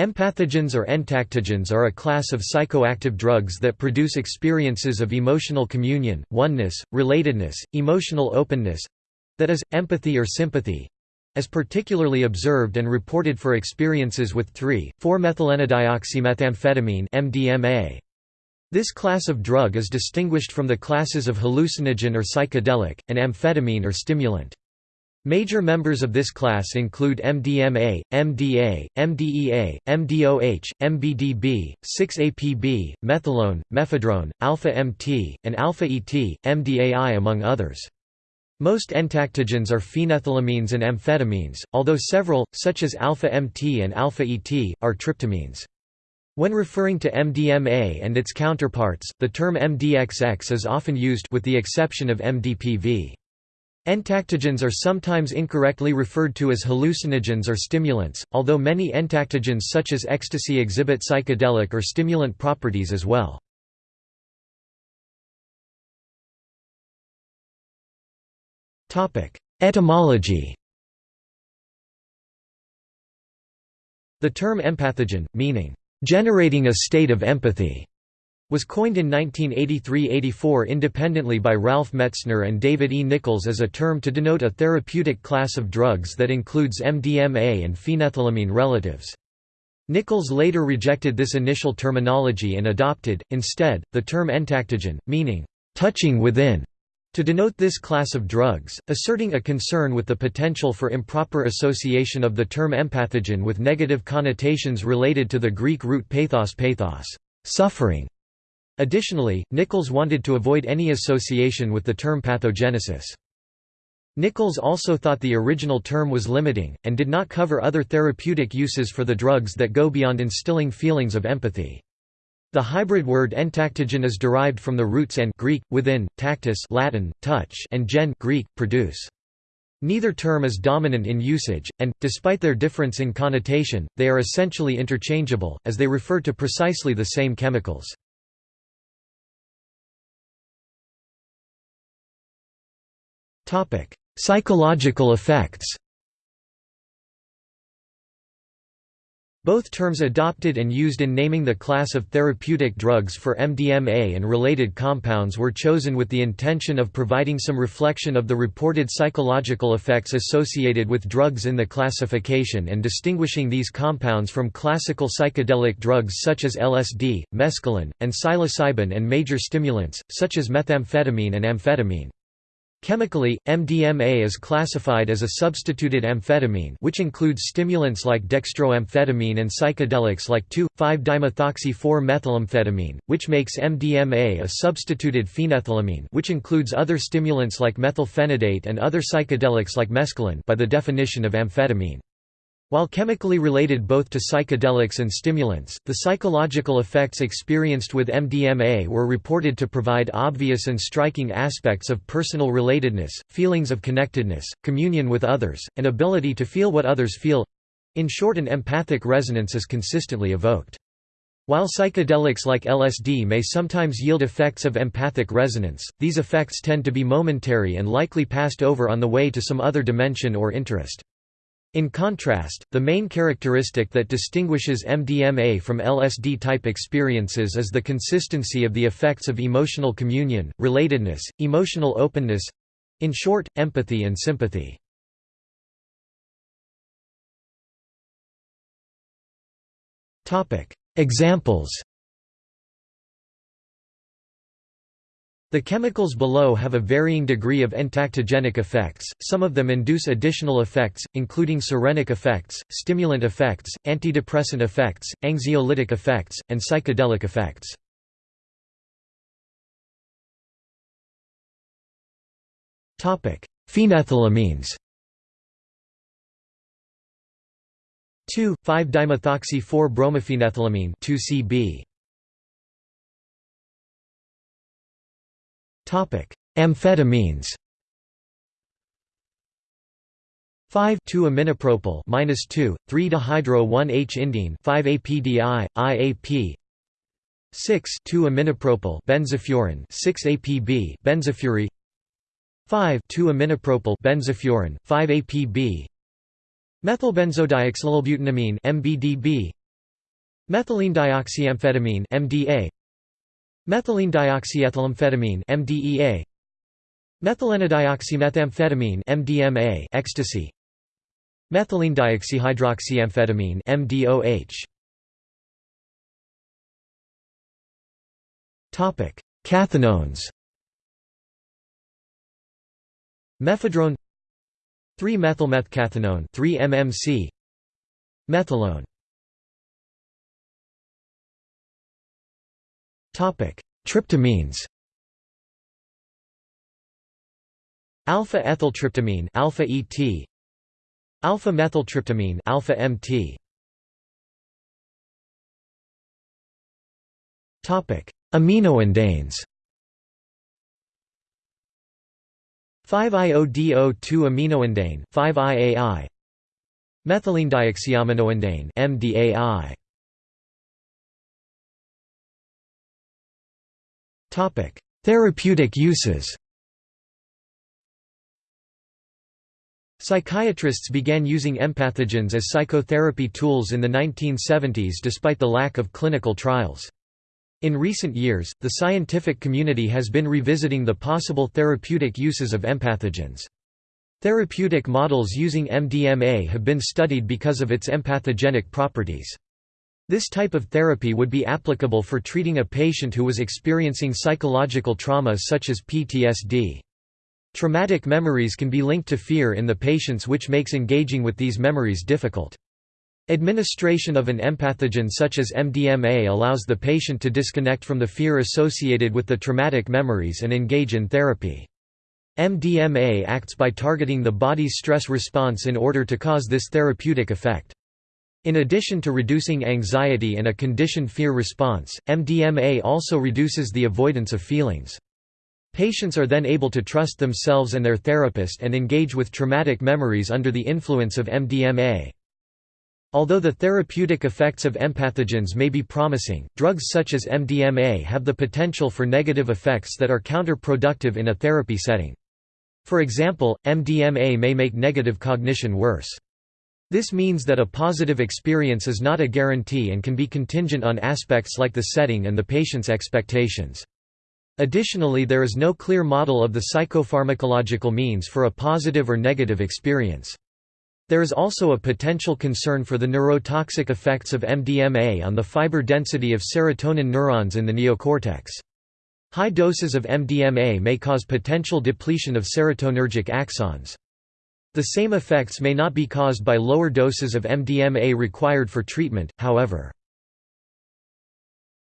Empathogens or entactogens are a class of psychoactive drugs that produce experiences of emotional communion, oneness, relatedness, emotional openness—that is, empathy or sympathy—as particularly observed and reported for experiences with 3,4-methylenedioxymethamphetamine MDMA. This class of drug is distinguished from the classes of hallucinogen or psychedelic, and amphetamine or stimulant. Major members of this class include MDMA, MDA, MDEA, MDOH, MBDB, 6-APB, methylone, mephedrone, alpha-MT, and alpha-ET, MDAI among others. Most entactogens are phenethylamines and amphetamines, although several, such as alpha-MT and alpha-ET, are tryptamines. When referring to MDMA and its counterparts, the term MDXX is often used with the exception of MDPV. Entactogens are sometimes incorrectly referred to as hallucinogens or stimulants, although many entactogens such as ecstasy exhibit psychedelic or stimulant properties as well. Etymology The term empathogen, meaning, "...generating a state of empathy", was coined in 1983–84 independently by Ralph Metzner and David E. Nichols as a term to denote a therapeutic class of drugs that includes MDMA and phenethylamine relatives. Nichols later rejected this initial terminology and adopted, instead, the term entactogen, meaning, "...touching within", to denote this class of drugs, asserting a concern with the potential for improper association of the term empathogen with negative connotations related to the Greek root pathos pathos, suffering, Additionally, Nichols wanted to avoid any association with the term pathogenesis. Nichols also thought the original term was limiting, and did not cover other therapeutic uses for the drugs that go beyond instilling feelings of empathy. The hybrid word entactogen is derived from the roots en Greek, within, tactus Latin, touch and gen Greek, produce. Neither term is dominant in usage, and, despite their difference in connotation, they are essentially interchangeable, as they refer to precisely the same chemicals. Psychological effects Both terms adopted and used in naming the class of therapeutic drugs for MDMA and related compounds were chosen with the intention of providing some reflection of the reported psychological effects associated with drugs in the classification and distinguishing these compounds from classical psychedelic drugs such as LSD, mescaline, and psilocybin and major stimulants, such as methamphetamine and amphetamine. Chemically, MDMA is classified as a substituted amphetamine which includes stimulants like dextroamphetamine and psychedelics like 2,5-dimethoxy-4-methylamphetamine, which makes MDMA a substituted phenethylamine which includes other stimulants like methylphenidate and other psychedelics like mescaline by the definition of amphetamine. While chemically related both to psychedelics and stimulants, the psychological effects experienced with MDMA were reported to provide obvious and striking aspects of personal relatedness, feelings of connectedness, communion with others, and ability to feel what others feel—in short an empathic resonance is consistently evoked. While psychedelics like LSD may sometimes yield effects of empathic resonance, these effects tend to be momentary and likely passed over on the way to some other dimension or interest. In contrast, the main characteristic that distinguishes MDMA from LSD-type experiences is the consistency of the effects of emotional communion, relatedness, emotional openness—in short, empathy and sympathy. Examples The chemicals below have a varying degree of entactogenic effects, some of them induce additional effects, including serenic effects, stimulant effects, antidepressant effects, anxiolytic effects, and psychedelic effects. Phenethylamines 2,5-dimethoxy-4-bromophenethylamine 2CB Amphetamines 5 2 aminopropyl minus 2 3 dihydro 1 H indene 5 APDI IAP 6 2 aminopropyl benzofuran 6 APB benzofury 5 2 aminopropyl benzofuran 5 APB methylbenzodioxolylbutanamine MBDB Methylene dioxyamphetamine MDA Methylene dioxyethylamphetamine MDEA Methylenedioxymethamphetamine MDMA ecstasy. Methylene dioxyhydroxyamphetamine MDOH Topic Cathinones. Mephedrone 3-methylmethcathinone 3-MMC Methylone Tryptamines. Alpha ethyltryptamine alpha ET Alpha methyltryptamine alpha MT Topic Aminoindanes 5-IODO2 aminoindane 5-IAI Methylene dioxyaminoindane MDAI Therapeutic uses Psychiatrists began using empathogens as psychotherapy tools in the 1970s despite the lack of clinical trials. In recent years, the scientific community has been revisiting the possible therapeutic uses of empathogens. Therapeutic models using MDMA have been studied because of its empathogenic properties. This type of therapy would be applicable for treating a patient who was experiencing psychological trauma such as PTSD. Traumatic memories can be linked to fear in the patients which makes engaging with these memories difficult. Administration of an empathogen such as MDMA allows the patient to disconnect from the fear associated with the traumatic memories and engage in therapy. MDMA acts by targeting the body's stress response in order to cause this therapeutic effect. In addition to reducing anxiety and a conditioned fear response, MDMA also reduces the avoidance of feelings. Patients are then able to trust themselves and their therapist and engage with traumatic memories under the influence of MDMA. Although the therapeutic effects of empathogens may be promising, drugs such as MDMA have the potential for negative effects that are counterproductive in a therapy setting. For example, MDMA may make negative cognition worse. This means that a positive experience is not a guarantee and can be contingent on aspects like the setting and the patient's expectations. Additionally there is no clear model of the psychopharmacological means for a positive or negative experience. There is also a potential concern for the neurotoxic effects of MDMA on the fiber density of serotonin neurons in the neocortex. High doses of MDMA may cause potential depletion of serotonergic axons. The same effects may not be caused by lower doses of MDMA required for treatment, however.